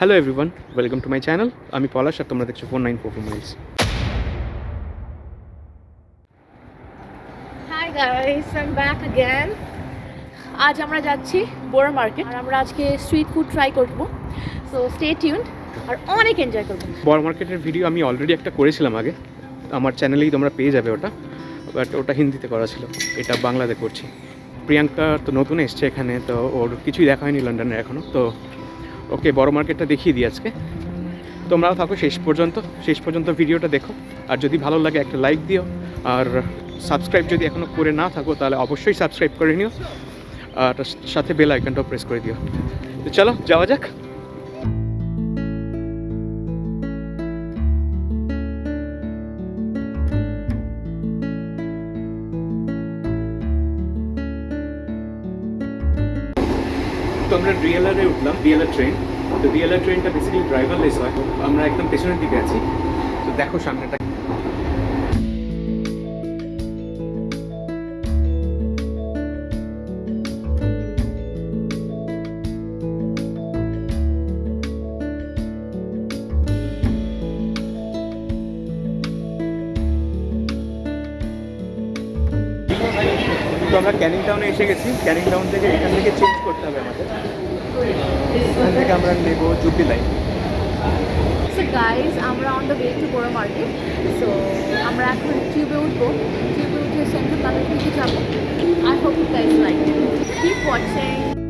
hello everyone welcome to my channel আমি পলাশ আর তোমরা দেখছো four nine four four miles hi guys I am back again আজ আমরা যাচ্ছি বোর মার্কেট আর আমরা আজকে স্ট্রিট ফুড ট্রাই করব সো স্টে টিউনড আর অনেক এনজয় করব বড় মার্কেটের ভিডিও আমি অলরেডি একটা করেছিলাম আগে আমার চ্যানেলেই তোমরা পেয়ে যাবে ওটা বাট ওটা হিন্দিতে করা ছিল এটা বাংলাতে করছি প্রিয়াঙ্কা তো নতুন এসছে এখানে তো ওর কিছুই দেখা হয়নি লন্ডনে এখনও তো ওকে, বড় মার্কেটটা দেখিয়ে দিই আজকে। তোমরাও থাকো শেষ পর্যন্ত। শেষ পর্যন্ত ভিডিওটা দেখো। আর যদি ভালো লাগে একটা লাইক দিও। আর সাবস্ক্রাইব যদি এখনও করে না থাকো, তাহলে অবশ্যই সাবস্ক্রাইব করে নিও। আর সাথে বেল আইকনটাও প্রেস করে দিও। তো চলো, যাওয়া যাক। তো আমরা ডিএলআরে উঠলাম ডিএলআর ট্রেন। তো ডিএলআর ট্রেনটা বেসিক্যালি ড্রাইভারলেস হয়। আমরা একদম পেছনের দিকে আছি। তো দেখো সামনেটা। তো আমরা ক্যানিং টাউনে এসে গেছি। ক্যানিং টাউন থেকে এখান থেকে চেঞ্জ করতে হবে আমাদের। এখান থেকে আমরা নেব জুবলি লাইন সো গাইজ আমরা on the way to Borough market so আমরা এখন টিউবে উঠবো। টিউবে উঠে সেন্ট্রাল লন্ডন থেকে যাব। I hope guys like keep watching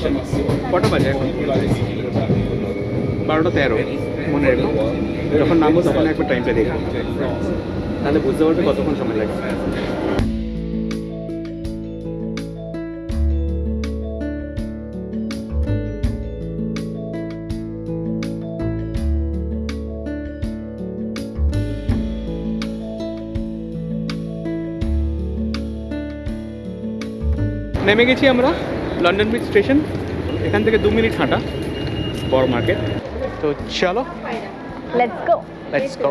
station কটা বাজে এখন? বারোটা তেরো, মনে রেখো। যখন নামবো তখন একবার টাইমটা দেখো তাহলে বুঝতে পারবে কতক্ষণ সময় লাগে নেমে গেছি আমরা। লন্ডন ব্রিজ স্টেশন এখান থেকে দু মিনিট হাঁটা বড় মার্কেট তো চলো। লেটস গো লেটস গো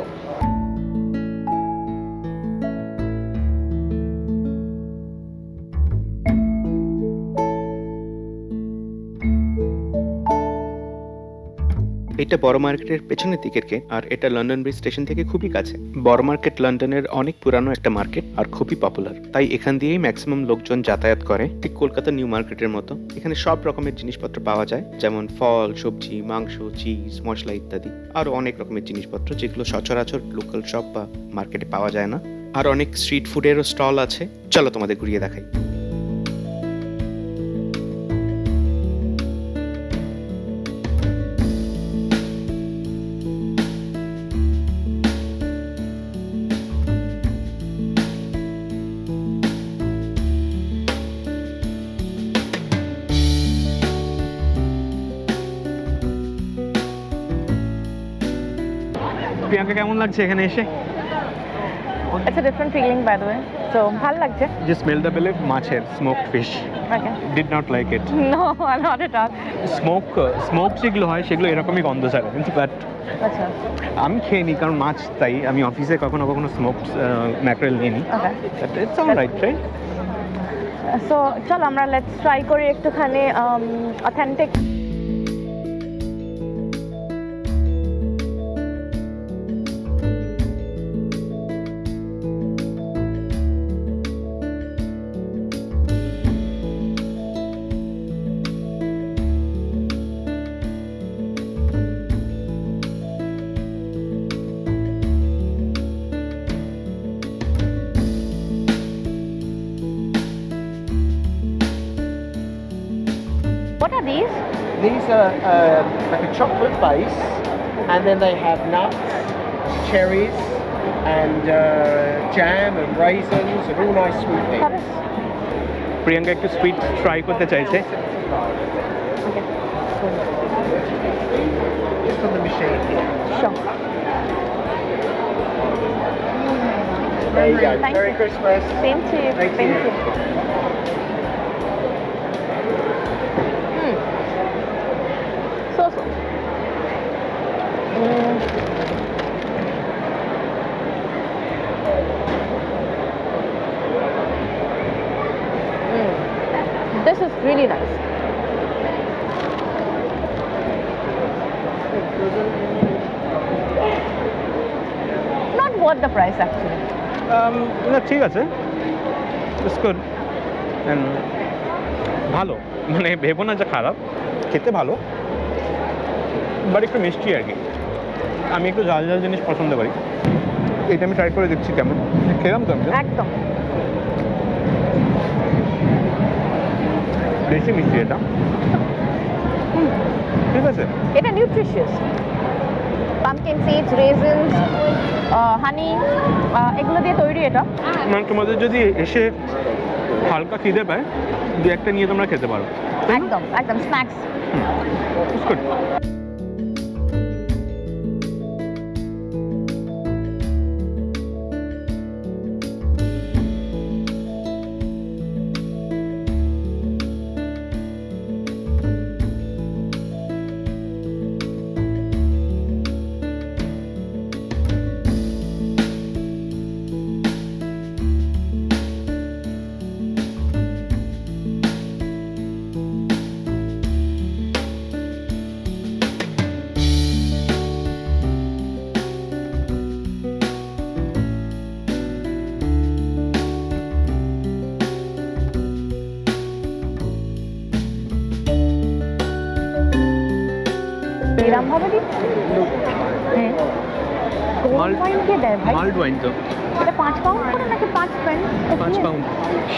এটা বড় মার্কেটের পেছনের দিকের গেট আর এটা লন্ডন ব্রিজ স্টেশন থেকে খুবই কাছে। বড় মার্কেট লন্ডনের অনেক পুরানো একটা মার্কেট আর খুবই পপুলার। তাই এখান দিয়েই ম্যাক্সিমাম লোকজন যাতায়াত করে, ঠিক কলকাতা নিউ মার্কেটের মতো। এখানে সব রকমের জিনিসপত্র পাওয়া যায়, যেমন ফল, সবজি, মাংস, চিজ, মশলা ইত্যাদি। আরও অনেক রকমের জিনিসপত্র যেগুলো সচরাচর লোকাল শপ বা মার্কেটে পাওয়া যায় না। আর অনেক স্ট্রিট ফুডেরও স্টল আছে। চলো তোমাদের ঘুরিয়ে দেখাই। প্রিয়াঙ্কা কেমন লাগছে এখানে এসে It's a different feeling, by the way. So, ভালো লাগছে. যে স্মেলটা পেলে মাছের smoked fish Okay. Did not like it No, not at all. Smoke smoke যেগুলো হয় সেগুলো এরকমই গন্ধ ছাড়ে কিন্তু বাট আচ্ছা. আমি খেয়ে নিই কারণ মাছ তাই আমি অফিসে কখনো কখনো স্মোক ম্যাকরেল নিয়ে নিই Okay. It's all right right So, চল আমরা লেটস ট্রাই করি একটুখানি authentic these? These are uh, like a chocolate base, and then they have nuts, cherries, and uh, jam and raisins, and all nice sweet things. Sorry. Priyanka একটু sweet try করতে চাইছে Okay. Just on the machine here. Sure. There you go. Thank Merry you. Christmas. Same to you. Thank Thank you. you. Really nice. Not worth the price actually. Um, না ঠিক আছে। It's good ভালো। মানে ভেবো না যে খারাপ। খেতে ভালো। বাট একটু মিষ্টি আর কি। আমি একটু ঝাল ঝাল জিনিস পছন্দ করি। এটা আমি ট্রাই করে দেখছি কেমন। খেলাম তো। একদম। বেশি মিষ্টি এটা। ঠিক আছে? এটা nutritious pumpkin seeds raisins honey এগুলো দিয়ে তৈরি এটা। মানে তোমাদের যদি এসে হালকা খিদে পায় দু একটা নিয়ে তোমরা খেতে পারো। একদম একদম স্ন্যাক্স It's পেন পাঁচ পাউন্ড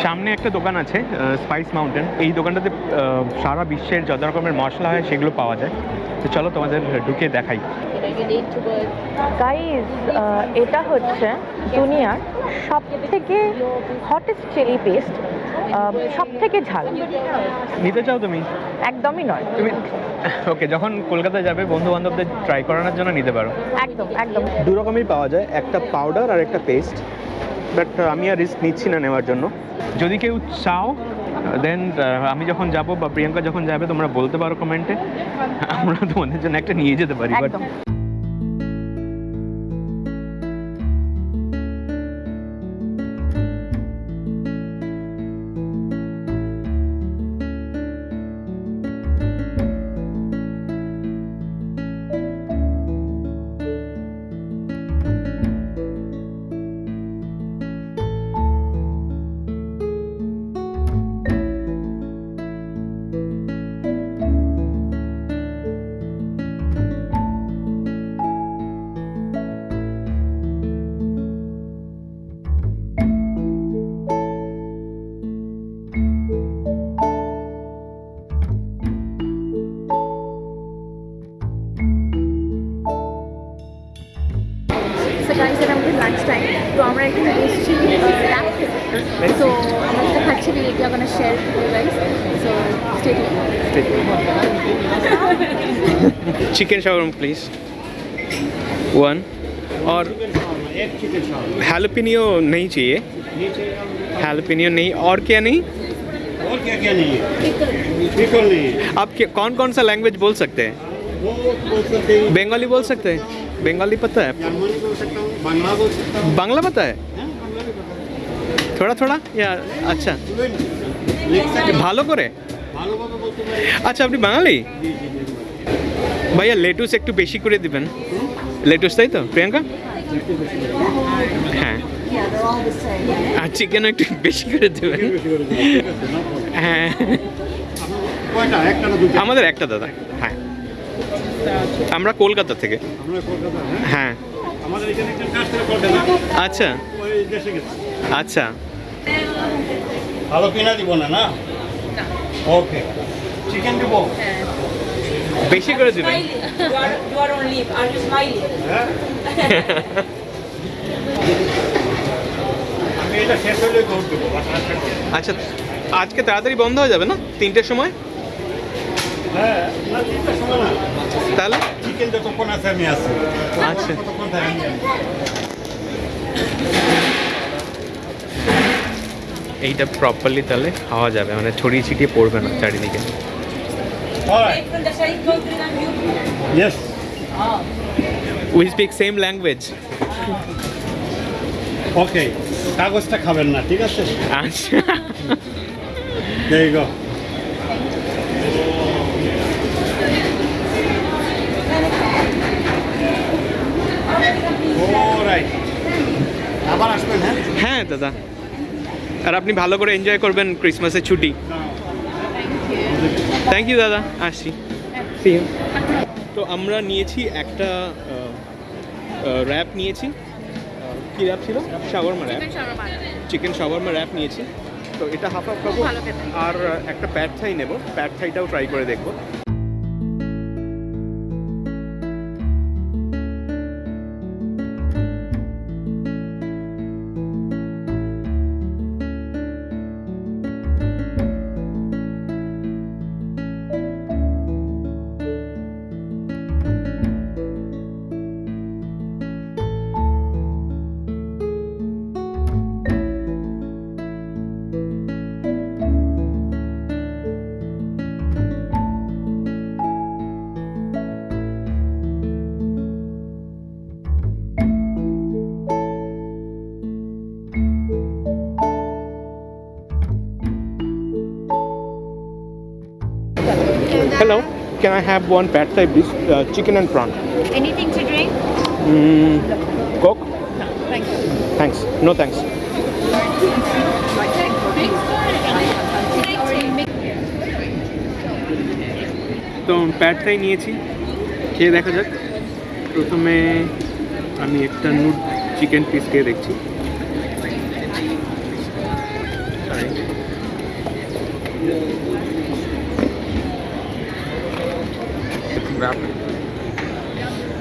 সামনে একটা দোকান আছে স্পাইস মাউন্টেন এই দোকানটাতে সারা বিশ্বের যত রকমের মশলা হয় সেগুলো পাওয়া যায়। তো চলো তোমাদের ঢুকে দেখাই। গাইজ এটা হচ্ছে দুনিয়ার সব থেকে হটেস্ট চিলি পেস্ট সব থেকে ঝাল। নিতে চাও তুমি? একদমই নয়। তুমি ওকে যখন কলকাতায় যাবে বন্ধু বান্ধবদের ট্রাই করানোর জন্য নিতে পারো। একদম একদম। দু রকমই পাওয়া যায় একটা পাউডার আর একটা পেস্ট বাট আমি আর রিস্ক নিচ্ছি না নেওয়ার জন্য। যদি কেউ চাও দেন আমি যখন যাব বা প্রিয়াঙ্কা যখন যাবে তোমরা বলতে পারো কমেন্টে আমরা তোমাদের জন্য একটা নিয়ে যেতে পারি বাট তো আমরা এখানে এসেছি ল্যাব সো আমরা যেটা খাচ্ছি we are gonna share with you guys so stay tuned chicken shawarma please one और हैलोपिनियो नहीं चाहिए हैलोपिनियो नहीं और क्या नहीं और क्या क्या नहीं है पिकल नहीं है आप क्या कौन कौन सा लैंग्वेज बोल सकते हैं वो बोल सकते हैं बंगाली बोल सकते हैं बंगाली पता है जर्मनी बोल सकता हूँ बांग्ला बोल सकता हूँ बांग्ला पता है हाँ, बांग्ला भी पता थोड़ा थोड़ा या अच्छा है Fluent लिख सकते ভালো করে ভালো ভাবে বলতে পারি আচ্ছা আপনি বাঙালি ভাইয়া লেটুস একটু বেশি করে দিবেন লেটুস তাই তো প্রিয়াঙ্কা হ্যাঁ আর চিকেন একটু বেশি করে দেবেন হ্যাঁ কয়টা একটা না দুটো আমাদের একটা দাদা হ্যাঁ আমরা কলকাতা থেকে। হ্যাঁ? হ্যাঁ। আমাদের এখানে একটা কাজ করে কলকাতা। আচ্ছা। ওই দেশে গেছে। আচ্ছা। ভালো কিনা দিব না না? ওকে চিকেন দিব? বেশি করে দিবেন? হ্যাঁ। আচ্ছা আজকে তাড়াতাড়ি বন্ধ হয়ে যাবে না? তিনটের সময়? হ্যাঁ না তিনটার সময় না। তাহলে? চিকেন যতক্ষণ আছে আমি আসি আচ্ছা। এইটা প্রপারলি তাহলে খাওয়া যাবে মানে ছড়িয়ে ছিটিয়ে পড়বে না চারিদিকে. We speak same language okay কাগজটা খাবেন না ঠিক আছে? আচ্ছা। আবার আসবেন হ্যাঁ? হ্যাঁ দাদা। আর আপনি ভালো করে এনজয় করবেন ক্রিসমাসের ছুটি। থ্যাংক ইউ দাদা। আসছি তো আমরা নিয়েছি একটা র্যাপ নিয়েছি। কি র্যাপ ছিল? Shawarma wrap chicken shawarma wrap নিয়েছি। তো এটা হাফ হাফ খাব। আর একটা প্যাড থাই নেব। প্যাড থাইটাও ট্রাই করে দেখব। Hello can I have one pad thai please chicken and prawn Anything to drink? Mm, Coke? Thank you. Thanks. No thanks. তো প্যাডটাই নিয়েছি খেয়ে দেখা যাক প্রথমে আমি একটা নুড চিকেন পিস খেয়ে দেখছি Wrap.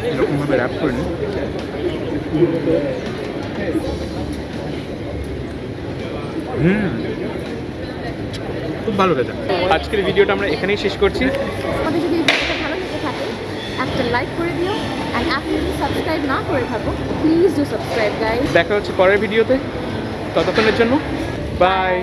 এরকমভাবে র্যাপ করে নিই হুম খুব ভালো খেতে আজকের ভিডিওটা আমরা এখানেই শেষ করছি। আমাদের যদি এই ভিডিওটা ভালো লেগে থাকে একটা লাইক করে দিও অ্যান্ড আপনি যদি সাবস্ক্রাইব না করে থাকো প্লিজ ডু সাবস্ক্রাইব দেখা হচ্ছে পরের ভিডিওতে ততক্ষণের জন্য বাই